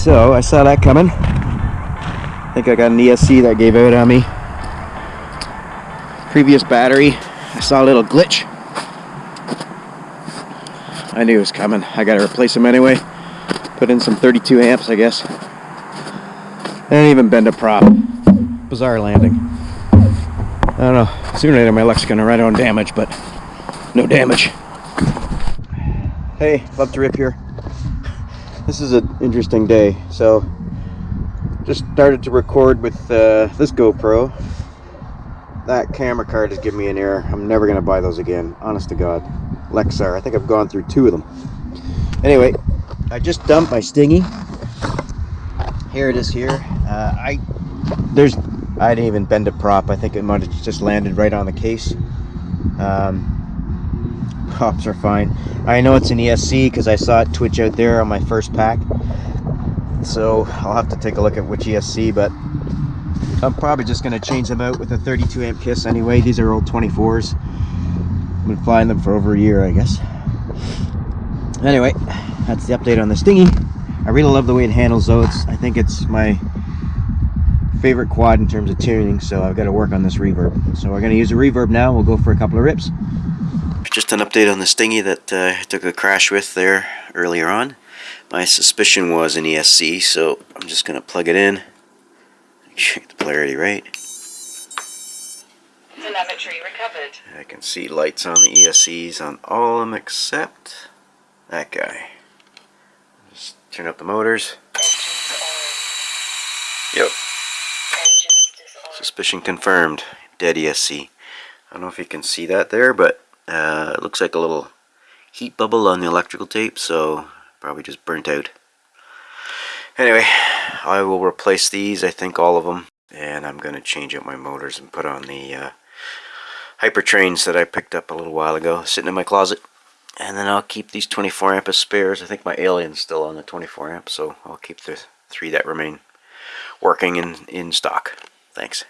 So I saw that coming. I think I got an ESC that gave out on me. Previous battery, I saw a little glitch. I knew it was coming. I gotta replace them anyway. Put in some 32 amps, I guess. I didn't even bend a prop. Bizarre landing. I don't know. Sooner or later my luck's gonna run on damage, but no damage. Hey, love to rip here. This is an interesting day. So, just started to record with uh, this GoPro. That camera card is giving me an error. I'm never gonna buy those again. Honest to God. Lexar. I think I've gone through two of them. Anyway, I just dumped my Stingy. Here it is here. Uh, I there's I didn't even bend a prop. I think it might have just landed right on the case. Um, props are fine. I know it's an ESC because I saw it twitch out there on my first pack. So I'll have to take a look at which ESC, but I'm probably just going to change them out with a 32 amp KISS anyway. These are old 24s. I've been flying them for over a year, I guess. Anyway, that's the update on the Stingy. I really love the way it handles though. It's, I think it's my favorite quad in terms of tuning, so I've got to work on this reverb. So we're going to use a reverb now. We'll go for a couple of rips. Just an update on the Stingy that uh, I took a crash with there earlier on. My suspicion was an ESC, so I'm just going to plug it in. Check the polarity right. Telemetry recovered. I can see lights on the ESCs on all of them except that guy. Just turn up the motors. Yep. Suspicion confirmed. Dead ESC. I don't know if you can see that there, but uh, it looks like a little heat bubble on the electrical tape, so probably just burnt out. Anyway, I will replace these, I think all of them, and I'm going to change out my motors and put on the uh, Hypetrains that I picked up a little while ago, sitting in my closet. And then I'll keep these 24 amp spares. I think my Alien's still on the 24 amp, so I'll keep the three that remain working in, in stock. Thanks.